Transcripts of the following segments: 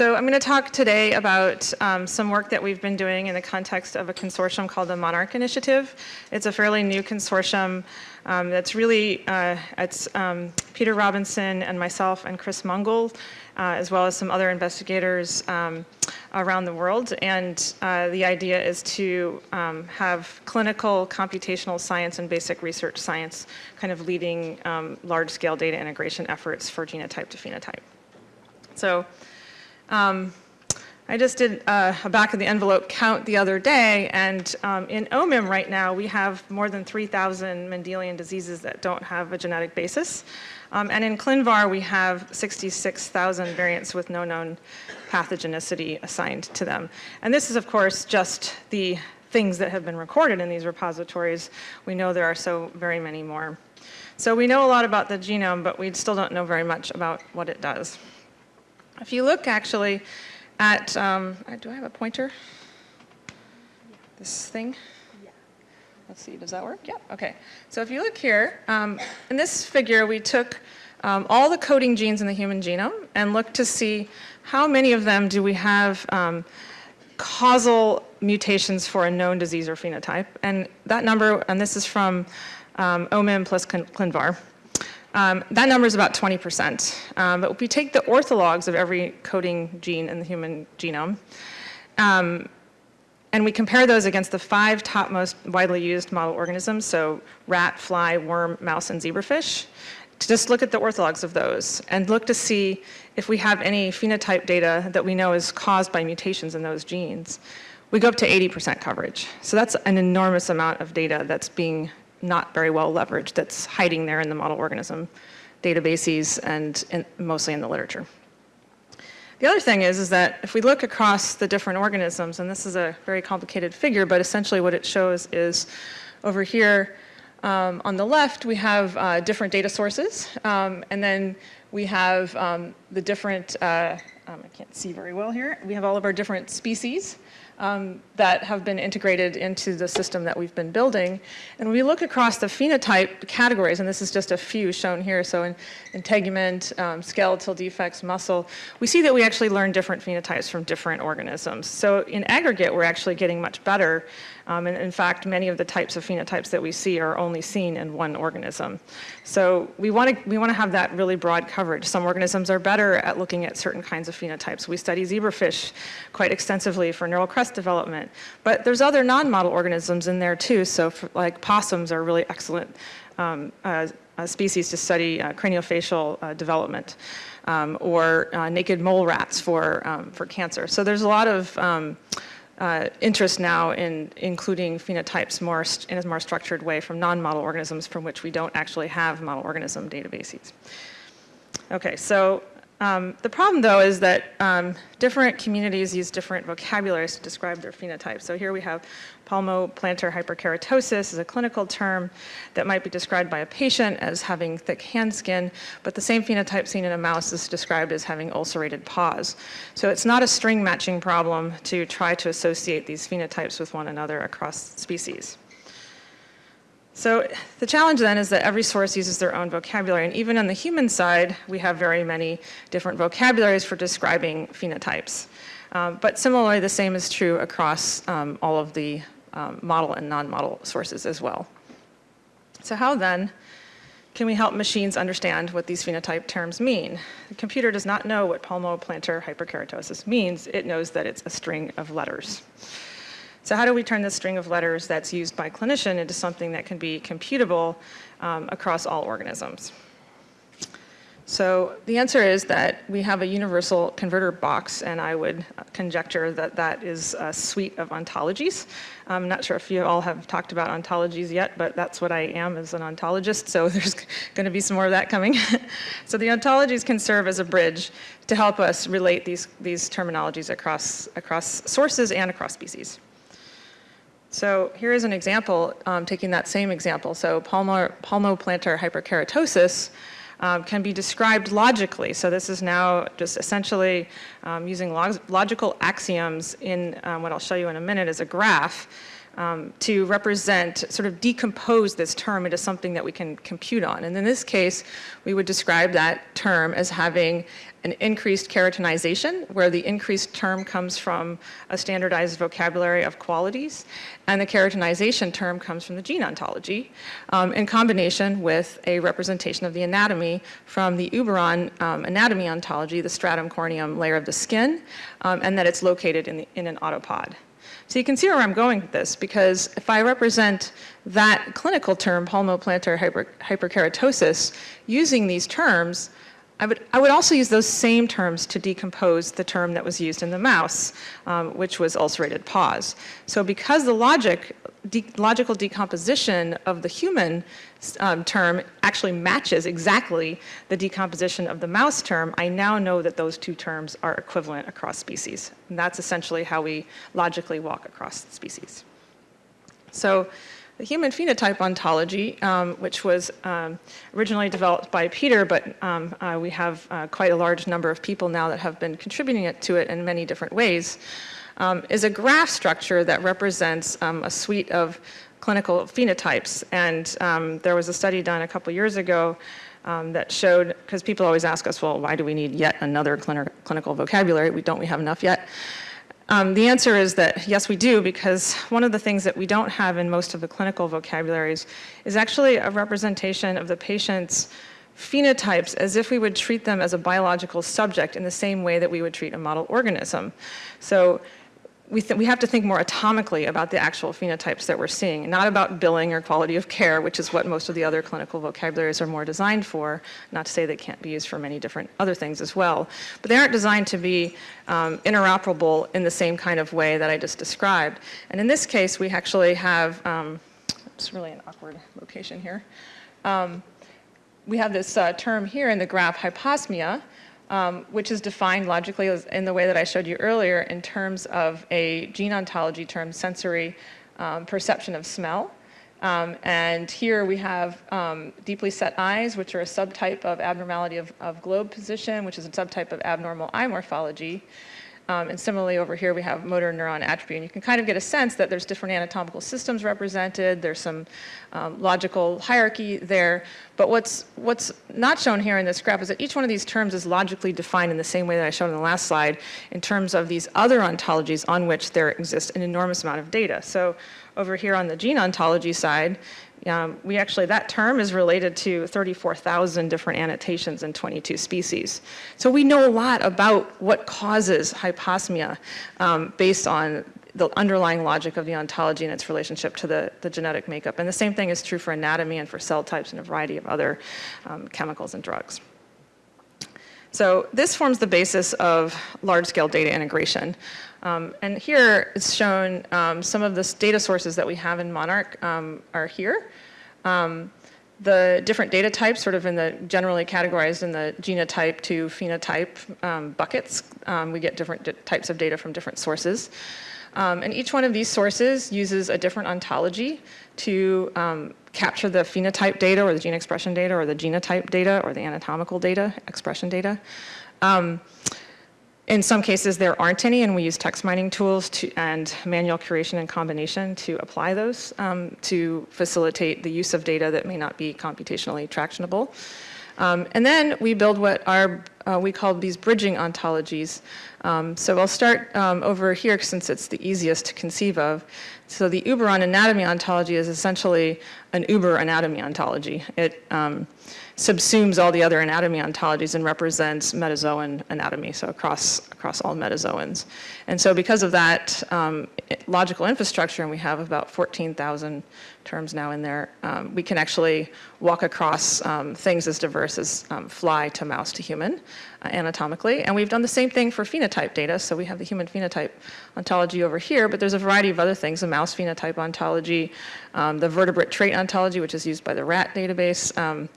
So I'm going to talk today about um, some work that we've been doing in the context of a consortium called the Monarch Initiative. It's a fairly new consortium um, that's really, uh, it's um, Peter Robinson and myself and Chris Mungall, uh, as well as some other investigators um, around the world. And uh, the idea is to um, have clinical computational science and basic research science kind of leading um, large-scale data integration efforts for genotype to phenotype. So um, I just did uh, a back of the envelope count the other day, and um, in OMIM right now, we have more than 3,000 Mendelian diseases that don't have a genetic basis. Um, and in ClinVar, we have 66,000 variants with no known pathogenicity assigned to them. And this is, of course, just the things that have been recorded in these repositories. We know there are so very many more. So we know a lot about the genome, but we still don't know very much about what it does. If you look actually at, um, uh, do I have a pointer? This thing? Let's see, does that work? Yeah, okay. So if you look here, um, in this figure we took um, all the coding genes in the human genome and looked to see how many of them do we have um, causal mutations for a known disease or phenotype. And that number, and this is from um, OMIM plus ClinVar, um, that number is about 20%. Um, but if we take the orthologs of every coding gene in the human genome, um, and we compare those against the five top most widely used model organisms, so rat, fly, worm, mouse, and zebrafish, to just look at the orthologs of those and look to see if we have any phenotype data that we know is caused by mutations in those genes. We go up to 80% coverage. So that's an enormous amount of data that's being not very well leveraged that's hiding there in the model organism databases and mostly in the literature. The other thing is, is that if we look across the different organisms, and this is a very complicated figure, but essentially what it shows is over here um, on the left, we have uh, different data sources, um, and then we have um, the different, uh, um, I can't see very well here, we have all of our different species um, that have been integrated into the system that we've been building. And we look across the phenotype categories, and this is just a few shown here, so in integument, um, skeletal defects, muscle, we see that we actually learn different phenotypes from different organisms. So in aggregate, we're actually getting much better um, and in fact, many of the types of phenotypes that we see are only seen in one organism. So we want to we want to have that really broad coverage. Some organisms are better at looking at certain kinds of phenotypes. We study zebrafish quite extensively for neural crest development, but there's other non-model organisms in there too. So for, like possums are really excellent um, uh, species to study uh, craniofacial uh, development. Um, or uh, naked mole rats for, um, for cancer. So there's a lot of um, uh, interest now in including phenotypes more in a more structured way from non-model organisms from which we don't actually have model organism databases. Okay, so um, the problem though is that um, different communities use different vocabularies to describe their phenotypes. So here we have palmoplantar hyperkeratosis is a clinical term that might be described by a patient as having thick hand skin, but the same phenotype seen in a mouse is described as having ulcerated paws. So it's not a string matching problem to try to associate these phenotypes with one another across species. So the challenge then is that every source uses their own vocabulary, and even on the human side, we have very many different vocabularies for describing phenotypes. Um, but similarly, the same is true across um, all of the um, model and non-model sources as well. So how then can we help machines understand what these phenotype terms mean? The computer does not know what palmoplantar hyperkeratosis means. It knows that it's a string of letters. So how do we turn this string of letters that's used by clinician into something that can be computable um, across all organisms? So the answer is that we have a universal converter box, and I would conjecture that that is a suite of ontologies. I'm not sure if you all have talked about ontologies yet, but that's what I am as an ontologist, so there's going to be some more of that coming. so the ontologies can serve as a bridge to help us relate these, these terminologies across, across sources and across species. So here is an example, um, taking that same example. So palmar, palmoplantar hyperkeratosis um, can be described logically. So this is now just essentially um, using log logical axioms in um, what I'll show you in a minute as a graph um, to represent, sort of decompose this term into something that we can compute on. And in this case, we would describe that term as having an increased keratinization, where the increased term comes from a standardized vocabulary of qualities, and the keratinization term comes from the gene ontology, um, in combination with a representation of the anatomy from the Uberon um, anatomy ontology, the stratum corneum layer of the skin, um, and that it's located in, the, in an autopod. So you can see where I'm going with this, because if I represent that clinical term, palmoplantar hyper, hyperkeratosis, using these terms, I would, I would also use those same terms to decompose the term that was used in the mouse, um, which was ulcerated paws. So because the logic, de logical decomposition of the human um, term actually matches exactly the decomposition of the mouse term, I now know that those two terms are equivalent across species. And that's essentially how we logically walk across species. So the human phenotype ontology, um, which was um, originally developed by Peter, but um, uh, we have uh, quite a large number of people now that have been contributing it to it in many different ways, um, is a graph structure that represents um, a suite of clinical phenotypes. And um, there was a study done a couple years ago that showed, because people always ask us, well, why do we need yet another clinical vocabulary? We don't we have enough yet? Um, the answer is that yes, we do, because one of the things that we don't have in most of the clinical vocabularies is actually a representation of the patient's phenotypes as if we would treat them as a biological subject in the same way that we would treat a model organism. So we, we have to think more atomically about the actual phenotypes that we're seeing, not about billing or quality of care, which is what most of the other clinical vocabularies are more designed for, not to say they can't be used for many different other things as well. But they aren't designed to be um, interoperable in the same kind of way that I just described. And in this case, we actually have, um, it's really an awkward location here. Um, we have this uh, term here in the graph, hyposmia, um, which is defined logically in the way that I showed you earlier in terms of a gene ontology term, sensory um, perception of smell. Um, and here we have um, deeply set eyes, which are a subtype of abnormality of, of globe position, which is a subtype of abnormal eye morphology. Um, and similarly over here we have motor neuron atrophy. And you can kind of get a sense that there's different anatomical systems represented, there's some um, logical hierarchy there. But what's, what's not shown here in this graph is that each one of these terms is logically defined in the same way that I showed in the last slide in terms of these other ontologies on which there exists an enormous amount of data. So over here on the gene ontology side, um, we actually, that term is related to 34,000 different annotations in 22 species. So we know a lot about what causes hyposmia um, based on the underlying logic of the ontology and its relationship to the, the genetic makeup. And the same thing is true for anatomy and for cell types and a variety of other um, chemicals and drugs. So this forms the basis of large-scale data integration. Um, and here it's shown um, some of the data sources that we have in Monarch um, are here. Um, the different data types sort of in the generally categorized in the genotype to phenotype um, buckets. Um, we get different types of data from different sources. and each one of these sources uses a different ontology to capture the phenotype data or the gene expression data or the genotype data or the anatomical data, expression data. Um, in some cases, there aren't any, and we use text mining tools to, and manual curation and combination to apply those um, to facilitate the use of data that may not be computationally tractionable. Um, and then we build what are, uh, we call these bridging ontologies. Um, so I'll start um, over here since it's the easiest to conceive of. So the Uberon anatomy ontology is essentially an Uber anatomy ontology. It um, subsumes all the other anatomy ontologies and represents metazoan anatomy, so across, across all metazoans. And so because of that um, logical infrastructure, and we have about 14,000 terms now in there, um, we can actually walk across um, things as diverse as um, fly to mouse to human uh, anatomically. And we've done the same thing for phenotype data. So we have the human phenotype ontology over here, but there's a variety of other things, the mouse phenotype ontology, um, the vertebrate trait ontology, which is used by the rat database, um,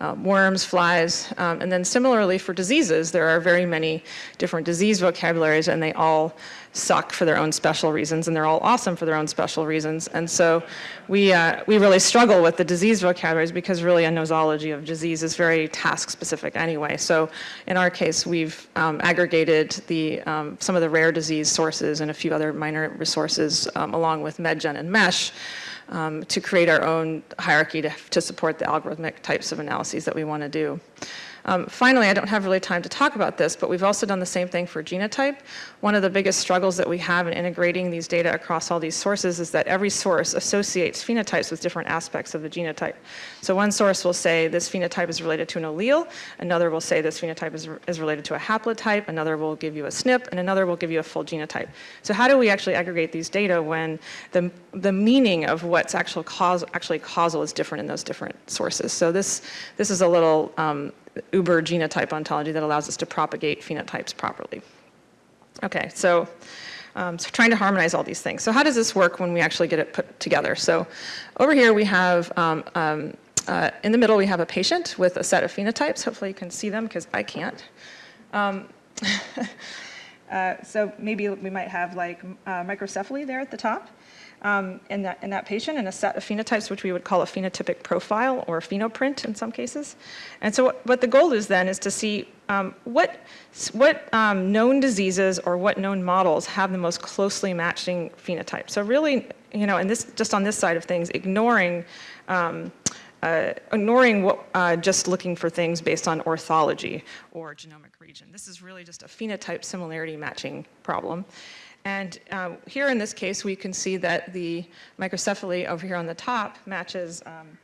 um, worms, flies, and then similarly for diseases, there are very many different disease vocabularies and they all suck for their own special reasons and they're all awesome for their own special reasons. And so we, uh, we really struggle with the disease vocabularies because really a nosology of disease is very task specific anyway. So in our case, we've um, aggregated the, um, some of the rare disease sources and a few other minor resources um, along with MedGen and MESH um, to create our own hierarchy to, to support the algorithmic types of analyses that we want to do. Um, finally, I don't have really time to talk about this, but we've also done the same thing for genotype. One of the biggest struggles that we have in integrating these data across all these sources is that every source associates phenotypes with different aspects of the genotype. So one source will say this phenotype is related to an allele, another will say this phenotype is, is related to a haplotype, another will give you a SNP, and another will give you a full genotype. So how do we actually aggregate these data when the, the meaning of what's actual cause, actually causal is different in those different sources? So this, this is a little um, uber genotype ontology that allows us to propagate phenotypes properly. Okay, so, um, so trying to harmonize all these things. So how does this work when we actually get it put together? So over here we have, um, um, uh, in the middle we have a patient with a set of phenotypes. Hopefully you can see them because I can't. Um, uh, so maybe we might have like uh, microcephaly there at the top um, in, that, in that patient and a set of phenotypes, which we would call a phenotypic profile or phenoprint in some cases. And so what, what the goal is then is to see um, what, what um, known diseases or what known models have the most closely matching phenotype. So really, you know, and this just on this side of things, ignoring um, uh, ignoring what, uh, just looking for things based on orthology or genomic region. This is really just a phenotype similarity matching problem. And um, here in this case, we can see that the microcephaly over here on the top matches um,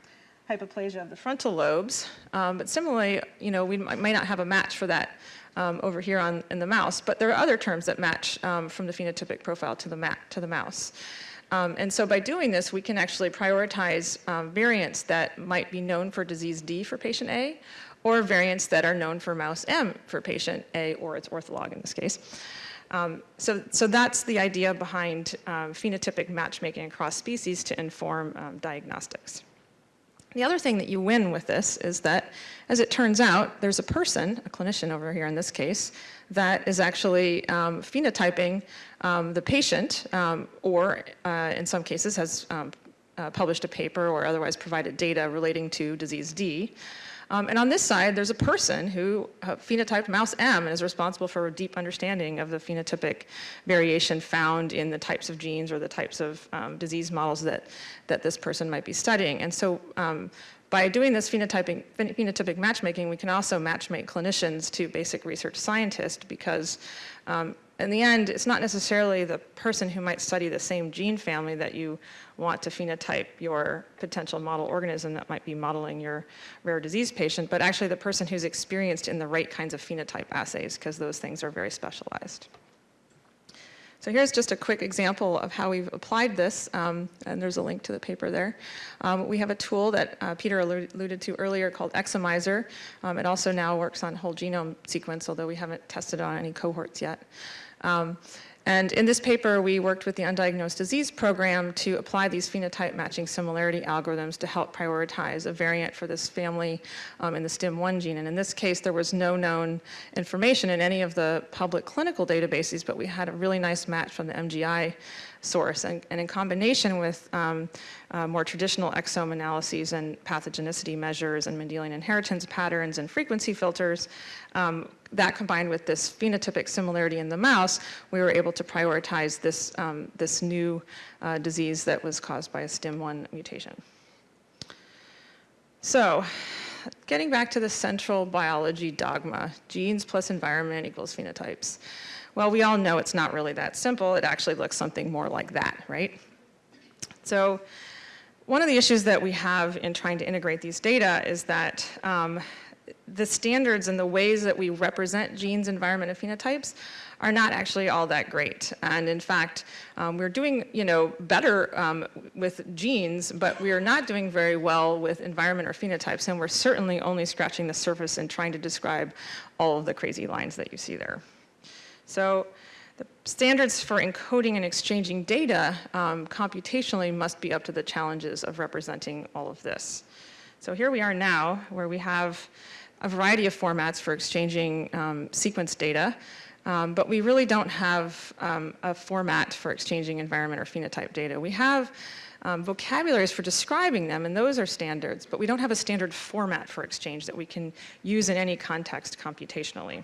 hypoplasia of the frontal lobes. Um, but similarly, you know, we might not have a match for that um, over here on, in the mouse, but there are other terms that match um, from the phenotypic profile to the, to the mouse. And so by doing this, we can actually prioritize variants that might be known for disease D for patient A, or variants that are known for mouse M for patient A, or its ortholog in this case. Um, so, so that's the idea behind um, phenotypic matchmaking across species to inform um, diagnostics. The other thing that you win with this is that, as it turns out, there's a person, a clinician over here in this case, that is actually um, phenotyping um, the patient um, or, uh, in some cases, has uh, published a paper or otherwise provided data relating to disease D. Um, and on this side, there's a person who uh, phenotyped mouse M and is responsible for a deep understanding of the phenotypic variation found in the types of genes or the types of um, disease models that, that this person might be studying. And so um, by doing this phenotyping, phenotypic matchmaking, we can also matchmake clinicians to basic research scientists because um, in the end, it's not necessarily the person who might study the same gene family that you want to phenotype your potential model organism that might be modeling your rare disease patient, but actually the person who's experienced in the right kinds of phenotype assays because those things are very specialized. So here's just a quick example of how we've applied this, um, and there's a link to the paper there. Um, we have a tool that uh, Peter alluded to earlier called Exomiser. Um, it also now works on whole genome sequence, although we haven't tested on any cohorts yet. Um, and in this paper, we worked with the Undiagnosed Disease Program to apply these phenotype matching similarity algorithms to help prioritize a variant for this family um, in the STIM1 gene. And in this case, there was no known information in any of the public clinical databases, but we had a really nice match from the MGI source. And, and in combination with um, uh, more traditional exome analyses and pathogenicity measures and Mendelian inheritance patterns and frequency filters, um, that combined with this phenotypic similarity in the mouse, we were able to prioritize this, um, this new uh, disease that was caused by a STIM1 mutation. So, getting back to the central biology dogma, genes plus environment equals phenotypes. Well, we all know it's not really that simple. It actually looks something more like that, right? So one of the issues that we have in trying to integrate these data is that um, the standards and the ways that we represent genes, environment, and phenotypes are not actually all that great. And in fact, um, we're doing, you know, better um, with genes, but we are not doing very well with environment or phenotypes, and we're certainly only scratching the surface and trying to describe all of the crazy lines that you see there. So the standards for encoding and exchanging data um, computationally must be up to the challenges of representing all of this. So here we are now, where we have a variety of formats for exchanging um, sequence data, um, but we really don't have um, a format for exchanging environment or phenotype data. We have um, vocabularies for describing them, and those are standards, but we don't have a standard format for exchange that we can use in any context computationally.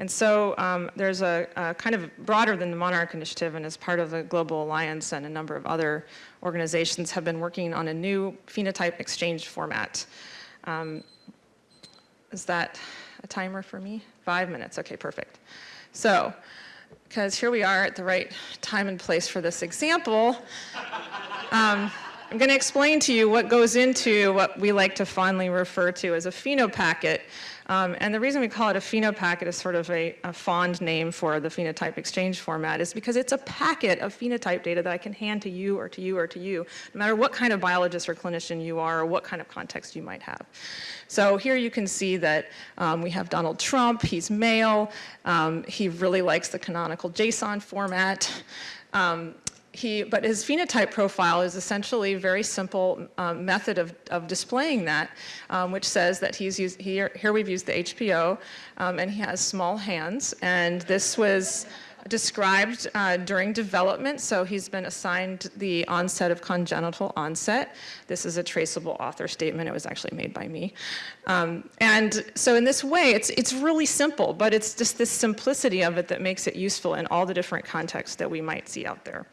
And so um, there's a, a, kind of broader than the Monarch Initiative and as part of the Global Alliance and a number of other organizations have been working on a new phenotype exchange format. Um, is that a timer for me? Five minutes, okay, perfect. So, because here we are at the right time and place for this example, um, I'm going to explain to you what goes into what we like to fondly refer to as a phenopacket. Um, and the reason we call it a phenopacket is sort of a, a, fond name for the phenotype exchange format is because it's a packet of phenotype data that I can hand to you or to you or to you, no matter what kind of biologist or clinician you are or what kind of context you might have. So here you can see that um, we have Donald Trump, he's male, um, he really likes the canonical JSON format. Um, he, but his phenotype profile is essentially a very simple um, method of, of displaying that, um, which says that he's used, here, here we've used the HPO, um, and he has small hands, and this was described uh, during development, so he's been assigned the onset of congenital onset. This is a traceable author statement. It was actually made by me. Um, and so in this way, it's, it's really simple, but it's just this simplicity of it that makes it useful in all the different contexts that we might see out there.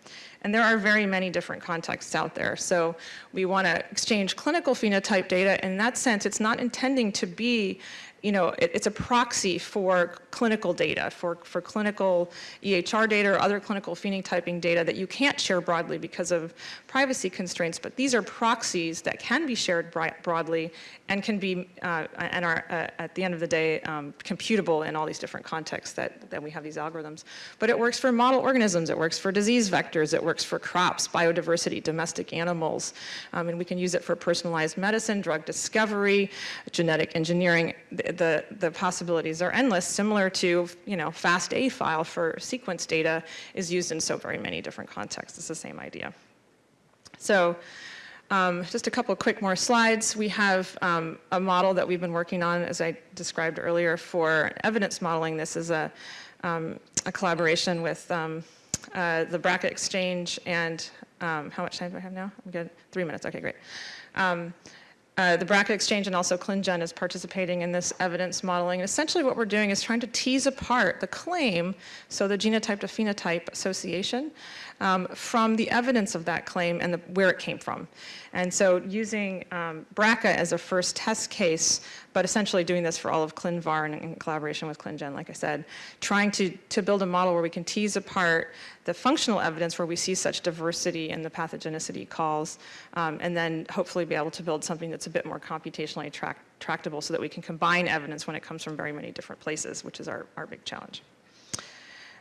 And there are very many different contexts out there. So we want to exchange clinical phenotype data. In that sense, it's not intending to be you know, it, it's a proxy for clinical data, for, for clinical EHR data or other clinical phenotyping data that you can't share broadly because of privacy constraints, but these are proxies that can be shared broadly and can be, uh, and are uh, at the end of the day, um, computable in all these different contexts that, that we have these algorithms. But it works for model organisms, it works for disease vectors, it works for crops, biodiversity, domestic animals, um, and we can use it for personalized medicine, drug discovery, genetic engineering. The, the, the possibilities are endless, similar to, you know, FASTA file for sequence data is used in so very many different contexts. It's the same idea. So um, just a couple quick more slides. We have um, a model that we've been working on, as I described earlier, for evidence modeling. This is a, um, a collaboration with um, uh, the BRCA Exchange and um, how much time do I have now? I'm good. Three minutes. Okay, great. Uh, the BRCA Exchange and also ClinGen is participating in this evidence modeling. Essentially what we're doing is trying to tease apart the claim, so the genotype to phenotype association, um, from the evidence of that claim and the, where it came from. And so using um, BRCA as a first test case, but essentially doing this for all of ClinVar and in collaboration with ClinGen, like I said, trying to, to build a model where we can tease apart the functional evidence where we see such diversity in the pathogenicity calls, um, and then hopefully be able to build something that's a bit more computationally tractable so that we can combine evidence when it comes from very many different places, which is our, our big challenge.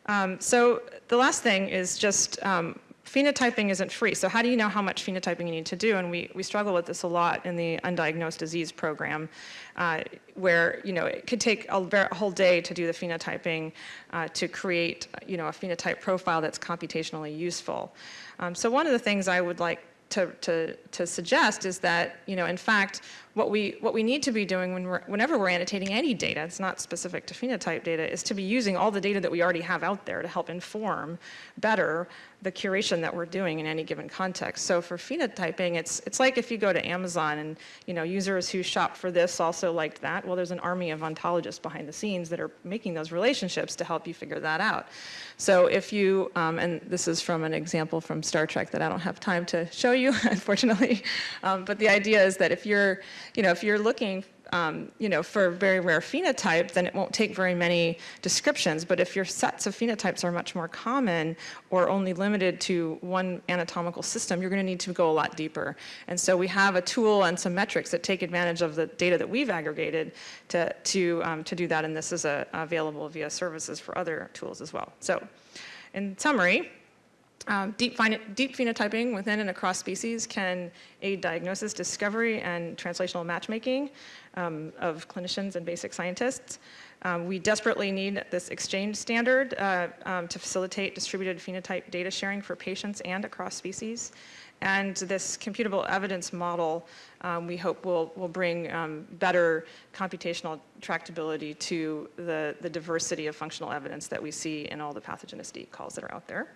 Um, so the last thing is just um, phenotyping isn't free. So how do you know how much phenotyping you need to do? And we, we struggle with this a lot in the undiagnosed disease program, uh, where you know it could take a, whole day to do the phenotyping uh, to create you know a phenotype profile that's computationally useful. Um, so one of the things I would like to, to, to suggest is that, you know, in fact, what we, what we need to be doing when we're, whenever we're annotating any data, it's not specific to phenotype data, is to be using all the data that we already have out there to help inform better the curation that we're doing in any given context. So for phenotyping, it's, it's like if you go to Amazon and you know, users who shop for this also liked that. Well, there's an army of ontologists behind the scenes that are making those relationships to help you figure that out. So if you, um, and this is from an example from Star Trek that I don't have time to show you, unfortunately, um, but the idea is that if you're, you know, if you're looking um, you know, for a very rare phenotype, then it won't take very many descriptions. But if your sets of phenotypes are much more common or only limited to one anatomical system, you're going to need to go a lot deeper. And so we have a tool and some metrics that take advantage of the data that we've aggregated to, to, um, to do that. And this is a, available via services for other tools as well. So in summary, um, deep, deep, phenotyping within and across species can aid diagnosis, discovery, and translational matchmaking um, of clinicians and basic scientists. Um, we desperately need this exchange standard uh, um, to facilitate distributed phenotype data sharing for patients and across species. And this computable evidence model, um, we hope will, will bring um, better computational tractability to the, the diversity of functional evidence that we see in all the pathogenicity calls that are out there.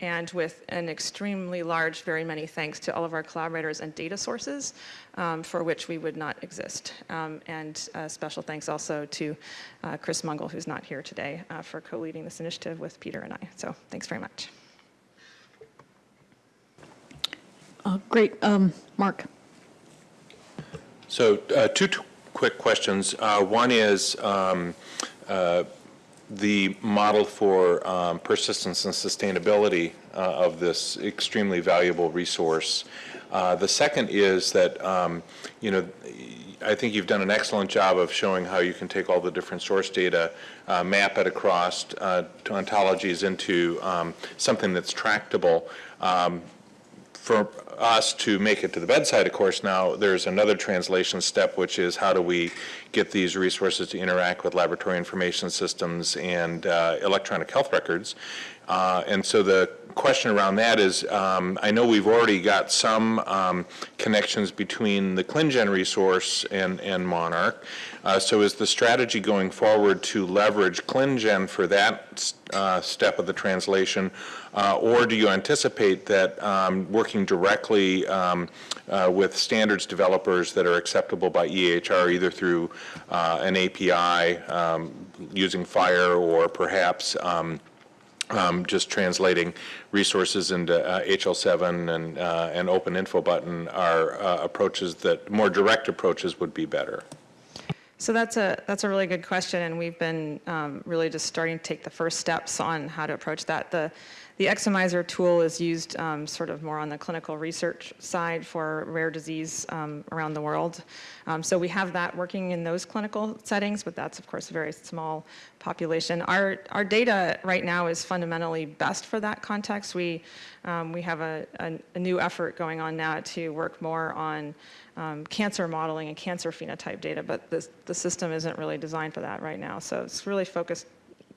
And with an extremely large, very many thanks to all of our collaborators and data sources um, for which we would not exist. Um, and uh, special thanks also to uh, Chris Mungall, who's not here today, uh, for co-leading this initiative with Peter and I. So thanks very much. Uh, Great. Um, Mark? So uh, two quick questions. Uh, One is um, uh, the model for um, persistence and sustainability uh, of this extremely valuable resource. Uh, The second is that, um, you know, I think you've done an excellent job of showing how you can take all the different source data, uh, map it across uh, to ontologies into um, something that's tractable. Um, for us to make it to the bedside, of course, now there's another translation step, which is how do we get these resources to interact with laboratory information systems and uh, electronic health records. Uh, and so the question around that is, um, I know we've already got some um, connections between the ClinGen resource and, and Monarch. Uh, so is the strategy going forward to leverage ClinGen for that uh, step of the translation, uh, or do you anticipate that um, working directly um, uh, with standards developers that are acceptable by EHR, either through uh, an API um, using FHIR or perhaps um, um, just translating resources into uh, HL7 and, uh, Open Info button are uh, approaches that, more direct approaches would be better. So that's a, that's a really good question, and we've been um, really just starting to take the first steps on how to approach that. The, the Exomiser tool is used um, sort of more on the clinical research side for rare disease um, around the world. Um, so we have that working in those clinical settings, but that's of course a very small population. Our, our data right now is fundamentally best for that context. We, um, we have a, a, a new effort going on now to work more on um, cancer modeling and cancer phenotype data, but the, the system isn't really designed for that right now. So it's really focused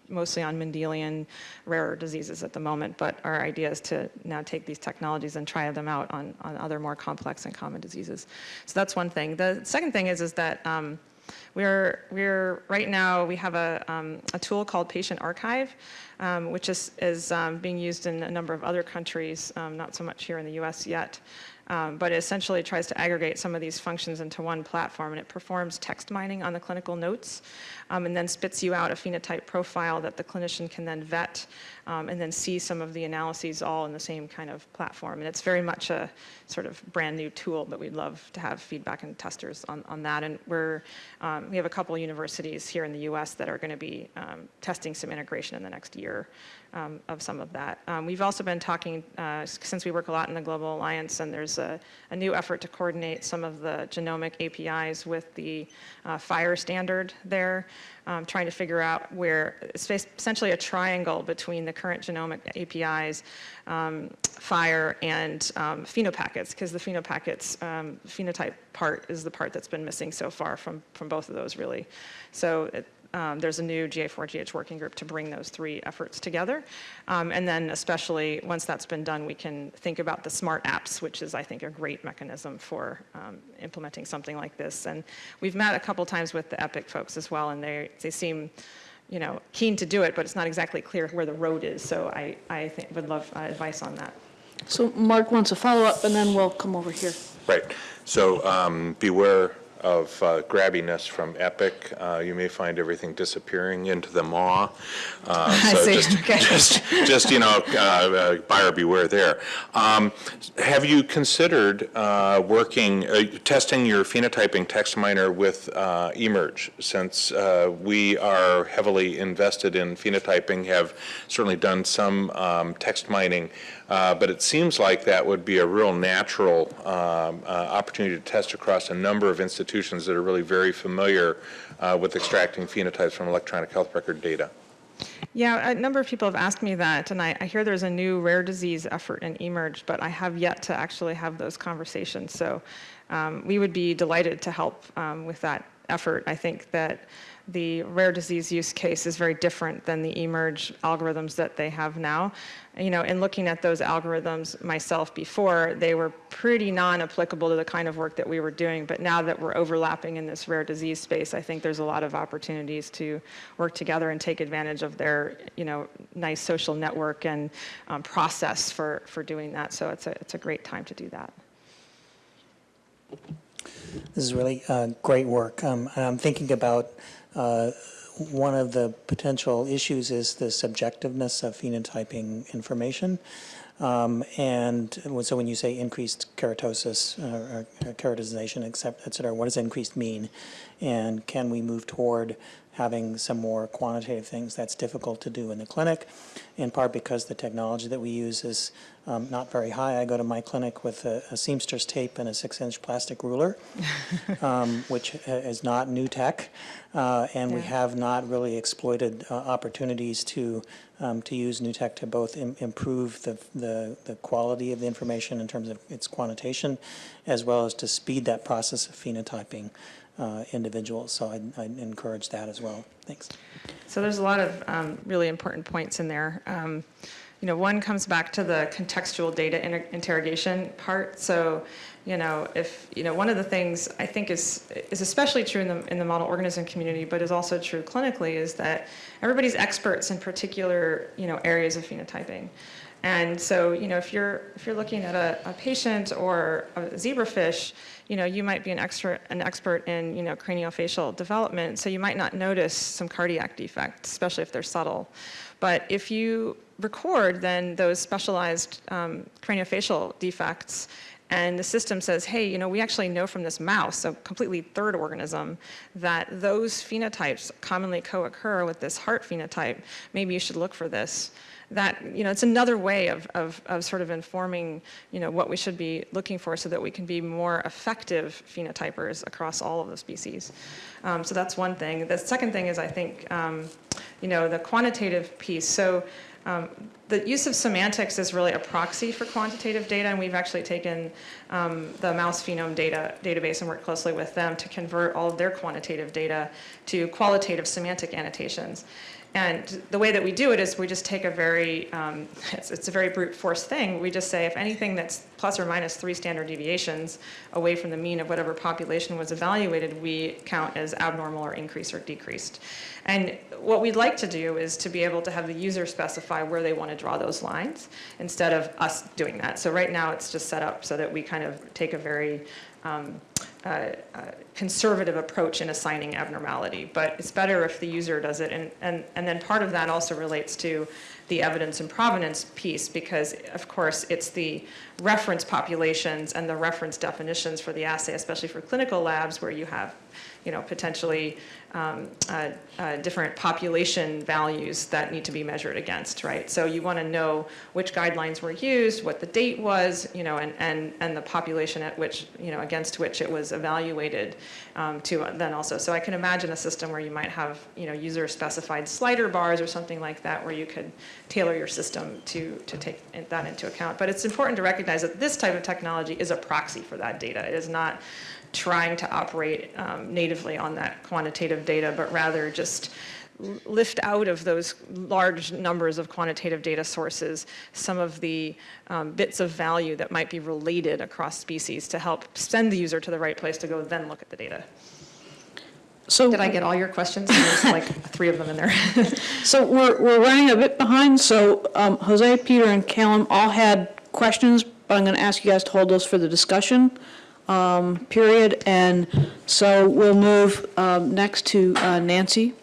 mostly on Mendelian rarer diseases at the moment, but our idea is to now take these technologies and try them out on, on other more complex and common diseases. So that's one thing. The second thing is, is that um, we're, we're, right now, we have a, um, a tool called Patient Archive, um, which is, is um, being used in a number of other countries, um, not so much here in the US yet. Um, but it essentially tries to aggregate some of these functions into one platform, and it performs text mining on the clinical notes, um, and then spits you out a phenotype profile that the clinician can then vet, um, and then see some of the analyses all in the same kind of platform. And it's very much a sort of brand new tool, but we'd love to have feedback and testers on, on that. And we're, um, we have a couple universities here in the US that are going to be um, testing some integration in the next year um, of some of that. Um, we've also been talking, uh, since we work a lot in the Global Alliance, and there's a, a new effort to coordinate some of the genomic APIs with the uh, FHIR standard there, um, trying to figure out where, it's essentially a triangle between the current genomic APIs, um, FHIR, and um, phenopackets, because the phenopackets, um, phenotype part is the part that's been missing so far from, from both of those, really. So it, um, there's a new GA4GH working group to bring those three efforts together. Um, and then especially once that's been done, we can think about the smart apps, which is, I think, a great mechanism for um, implementing something like this. And we've met a couple times with the EPIC folks as well, and they, they seem you know, keen to do it, but it's not exactly clear where the road is. So I, I think, would love uh, advice on that. So Mark wants a follow-up, and then we'll come over here. Right. So um, beware of uh, grabbiness from Epic. Uh, You may find everything disappearing into the maw. Uh, I so see. just- Okay. Just, just, you know, uh, uh, buyer beware there. Um, Have you considered uh, working, uh, testing your phenotyping text miner with uh, eMERGE? Since uh, we are heavily invested in phenotyping, have certainly done some um, text mining, uh, but it seems like that would be a real natural um, uh, opportunity to test across a number of institutions that are really very familiar uh, with extracting phenotypes from electronic health record data. Yeah, a number of people have asked me that, and I, I hear there's a new rare disease effort in eMERGE, but I have yet to actually have those conversations. So um, we would be delighted to help um, with that effort. I think that the rare disease use case is very different than the eMERGE algorithms that they have now. You know, in looking at those algorithms myself before, they were pretty non-applicable to the kind of work that we were doing, but now that we're overlapping in this rare disease space, I think there's a lot of opportunities to work together and take advantage of their, you know, nice social network and um, process for, for doing that. So it's a, it's a great time to do that. This is really uh, great work. Um, I'm thinking about uh, one of the potential issues is the subjectiveness of phenotyping information. Um, and so when you say increased keratosis uh, or keratization, except, et cetera, what does increased mean? And can we move toward having some more quantitative things that's difficult to do in the clinic, in part because the technology that we use is um, not very high. I go to my clinic with a, a seamstress tape and a six-inch plastic ruler, um, which uh, is not new tech, uh, and we have not really exploited uh, opportunities to um, to use new tech to both im- improve the, the the quality of the information in terms of its quantitation, as well as to speed that process of phenotyping uh, individuals. So I'd, I'd encourage that as well. Thanks. So there's a lot of um, really important points in there. Um, You know, one comes back to the contextual data inter- interrogation part. So, you know, if, you know, one of the things I think is, is especially true in the, in the model organism community, but is also true clinically, is that everybody's experts in particular, you know, areas of phenotyping. And so, you know, if you're, if you're looking at a, a patient or a zebrafish, you know, you might be an expert, an expert in, you know, craniofacial development, so you might not notice some cardiac defects, especially if they're subtle. But if you record then those specialized um, craniofacial defects, and the system says, hey, you know, we actually know from this mouse, a completely third organism, that those phenotypes commonly co-occur with this heart phenotype. Maybe you should look for this. That, you know, it's another way of, of, of sort of informing, you know, what we should be looking for so that we can be more effective phenotypers across all of the species. Um, so that's one thing. The second thing is, I think, um, you know, the quantitative piece. So um, the use of semantics is really a proxy for quantitative data, and we've actually taken um, the mouse phenome data database and worked closely with them to convert all of their quantitative data to qualitative semantic annotations. And the way that we do it is we just take a very, um, it's, it's a very brute force thing. We just say if anything that's plus or minus three standard deviations away from the mean of whatever population was evaluated, we count as abnormal or increased or decreased. And what we'd like to do is to be able to have the user specify where they want to draw those lines instead of us doing that. So right now it's just set up so that we kind of take a very um, uh, uh, conservative approach in assigning abnormality, but it's better if the user does it. And, and, and then part of that also relates to the evidence and provenance piece because, of course, it's the reference populations and the reference definitions for the assay, especially for clinical labs where you have, you know, potentially um, uh, uh, different population values that need to be measured against, right? So you want to know which guidelines were used, what the date was, you know, and, and, and the population at which, you know, against which it was evaluated um, to then also. So I can imagine a system where you might have, you know, user-specified slider bars or something like that where you could tailor your system to, to take that into account. But it's important to recognize that this type of technology is a proxy for that data. It is not trying to operate um, natively on that quantitative data, but rather just lift out of those large numbers of quantitative data sources some of the um, bits of value that might be related across species to help send the user to the right place to go then look at the data. So, Did I get all your questions? There's like three of them in there. so we're, we're running a bit behind, so um, Jose, Peter, and Callum all had questions, but I'm going to ask you guys to hold those for the discussion um, period. And so we'll move um, next to uh, Nancy